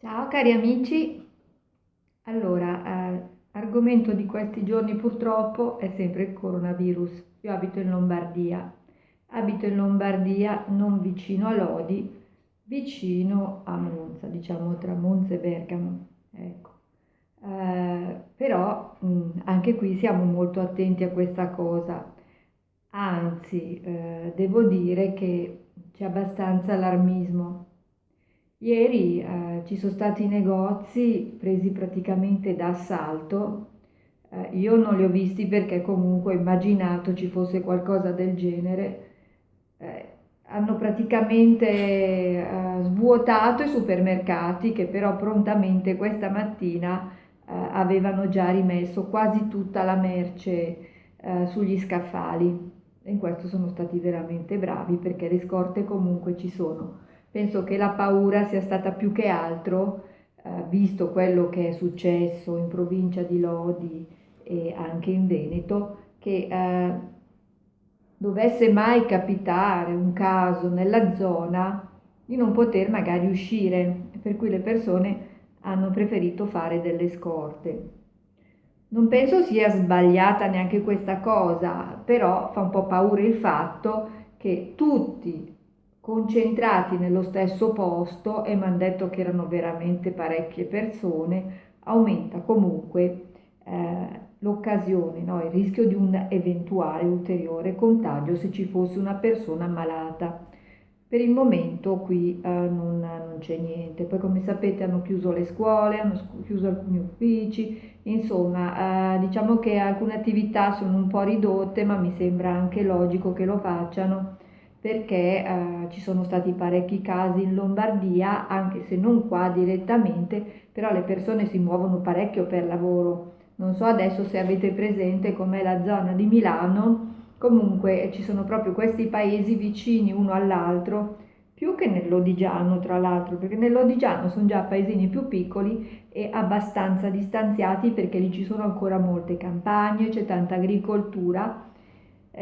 Ciao cari amici, allora, eh, argomento di questi giorni purtroppo è sempre il coronavirus. Io abito in Lombardia, abito in Lombardia non vicino a Lodi, vicino a Monza, diciamo tra Monza e Bergamo. Ecco. Eh, però mh, anche qui siamo molto attenti a questa cosa, anzi eh, devo dire che c'è abbastanza allarmismo Ieri eh, ci sono stati negozi presi praticamente d'assalto. Eh, io non li ho visti perché comunque ho immaginato ci fosse qualcosa del genere. Eh, hanno praticamente eh, svuotato i supermercati che però prontamente questa mattina eh, avevano già rimesso quasi tutta la merce eh, sugli scaffali. E in questo sono stati veramente bravi perché le scorte comunque ci sono. Penso che la paura sia stata più che altro, eh, visto quello che è successo in provincia di Lodi e anche in Veneto, che eh, dovesse mai capitare un caso nella zona di non poter magari uscire, per cui le persone hanno preferito fare delle scorte. Non penso sia sbagliata neanche questa cosa, però fa un po' paura il fatto che tutti concentrati nello stesso posto e mi hanno detto che erano veramente parecchie persone, aumenta comunque eh, l'occasione, no? il rischio di un eventuale ulteriore contagio se ci fosse una persona malata. Per il momento qui eh, non, non, c'è niente, poi come sapete hanno chiuso le scuole, hanno chiuso alcuni uffici, insomma eh, diciamo che alcune attività sono un po' ridotte ma mi sembra anche logico che lo facciano perché eh, ci sono stati parecchi casi in Lombardia, anche se non qua direttamente, però le persone si muovono parecchio per lavoro. Non so adesso se avete presente com'è la zona di Milano, comunque ci sono proprio questi paesi vicini uno all'altro, più che nell'Odigiano tra l'altro, perché nell'Odigiano sono già paesini più piccoli e abbastanza distanziati perché lì ci sono ancora molte campagne, c'è tanta agricoltura eh,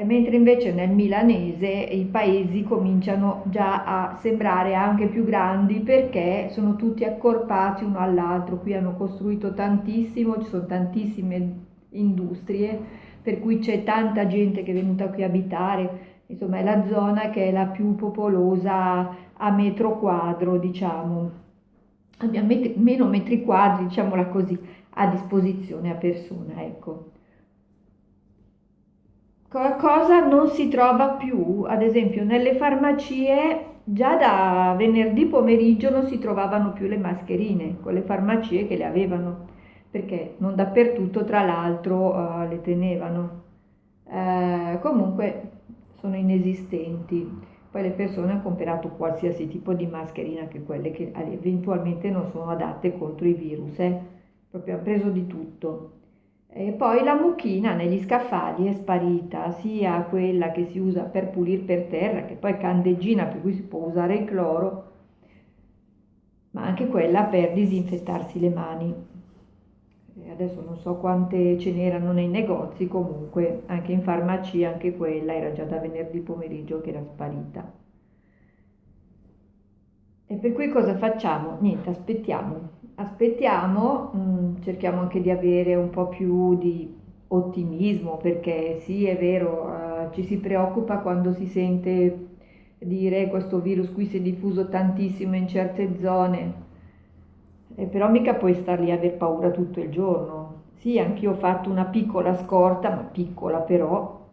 mentre invece nel milanese i paesi cominciano già a sembrare anche più grandi perché sono tutti accorpati uno all'altro, qui hanno costruito tantissimo, ci sono tantissime industrie, per cui c'è tanta gente che è venuta qui a abitare, insomma è la zona che è la più popolosa a metro quadro, diciamo, abbiamo meno metri quadri, diciamola così, a disposizione a persona, ecco cosa non si trova più, ad esempio nelle farmacie già da venerdì pomeriggio non si trovavano più le mascherine, con le farmacie che le avevano, perché non dappertutto tra l'altro uh, le tenevano. Uh, comunque sono inesistenti. Poi le persone hanno comprato qualsiasi tipo di mascherina, anche quelle che eventualmente non sono adatte contro i virus, eh? proprio hanno preso di tutto. E poi la mucchina negli scaffali è sparita, sia quella che si usa per pulire per terra, che poi è candeggina per cui si può usare il cloro, ma anche quella per disinfettarsi le mani. E adesso non so quante ce n'erano nei negozi, comunque anche in farmacia anche quella era già da venerdì pomeriggio che era sparita. E per cui cosa facciamo? Niente, aspettiamo. Aspettiamo, mm, cerchiamo anche di avere un po' più di ottimismo perché sì, è vero, uh, ci si preoccupa quando si sente dire questo virus qui si è diffuso tantissimo in certe zone, eh, però mica puoi star lì a aver paura tutto il giorno. Sì, anch'io ho fatto una piccola scorta, ma piccola però,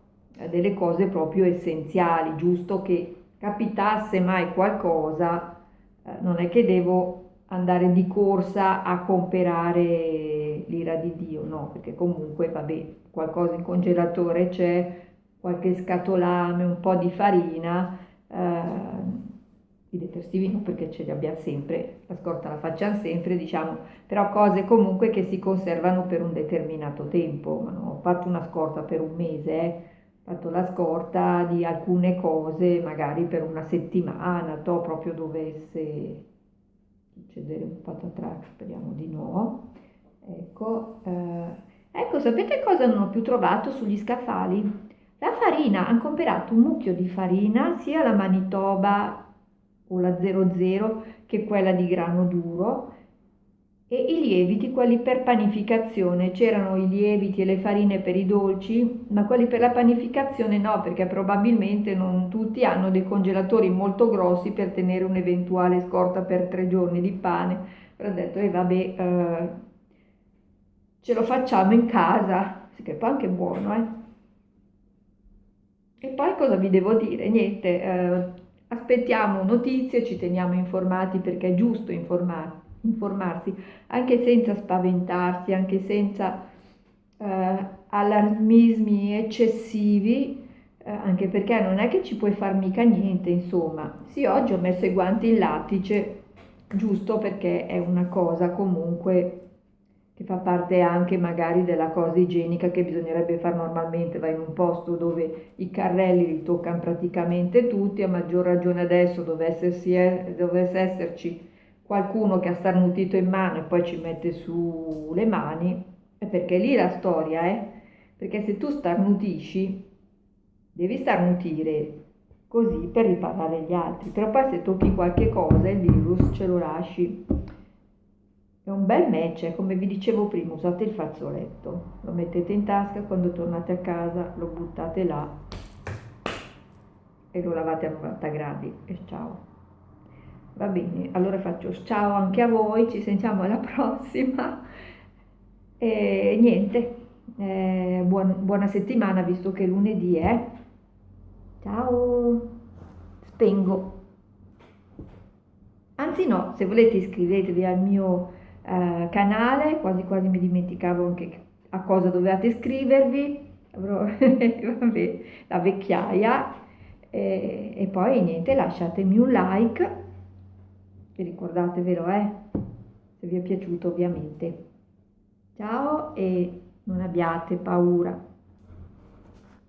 delle cose proprio essenziali, giusto che capitasse mai qualcosa eh, non è che devo andare di corsa a comprare l'ira di Dio, no, perché comunque, vabbè, qualcosa in congelatore c'è, qualche scatolame, un po' di farina, eh, i detersivi no perché ce li abbiamo sempre, la scorta la facciamo sempre, diciamo, però cose comunque che si conservano per un determinato tempo, ma no, ho fatto una scorta per un mese, eh fatto la scorta di alcune cose magari per una settimana, to proprio dovesse succedere un patatrack, speriamo di no. Ecco, eh, ecco, sapete cosa non ho più trovato sugli scaffali? La farina, hanno comprato un mucchio di farina, sia la Manitoba o la 00 che quella di grano duro, e i lieviti, quelli per panificazione, c'erano i lieviti e le farine per i dolci, ma quelli per la panificazione no, perché probabilmente non tutti hanno dei congelatori molto grossi per tenere un'eventuale scorta per tre giorni di pane. Però ho detto, e eh, vabbè, eh, ce lo facciamo in casa, che poi anche buono, eh. E poi cosa vi devo dire? Niente, eh, aspettiamo notizie, ci teniamo informati perché è giusto informarsi informarsi, anche senza spaventarsi, anche senza eh, allarmismi eccessivi, eh, anche perché non è che ci puoi far mica niente, insomma. Sì, oggi ho messo i guanti in lattice, giusto perché è una cosa comunque che fa parte anche magari della cosa igienica che bisognerebbe fare normalmente, vai in un posto dove i carrelli li toccano praticamente tutti, a maggior ragione adesso dovesse, esserci qualcuno che ha starnutito in mano e poi ci mette su le mani, è perché lì la storia eh? perché se tu starnutisci, devi starnutire così per riparare gli altri, però poi se tocchi qualche cosa il virus ce lo lasci. È un bel match, come vi dicevo prima, usate il fazzoletto, lo mettete in tasca, quando tornate a casa lo buttate là e lo lavate a 90 gradi e ciao. Va bene, allora faccio ciao anche a voi, ci sentiamo alla prossima e niente, eh, buon, buona settimana visto che lunedì è. Ciao, spengo. Anzi no, se volete iscrivetevi al mio eh, canale, quasi quasi mi dimenticavo anche a cosa dovevate iscrivervi, vabbè, la vecchiaia e, e poi niente, lasciatemi un like e ricordatevelo, eh, se vi è piaciuto ovviamente. Ciao e non abbiate paura.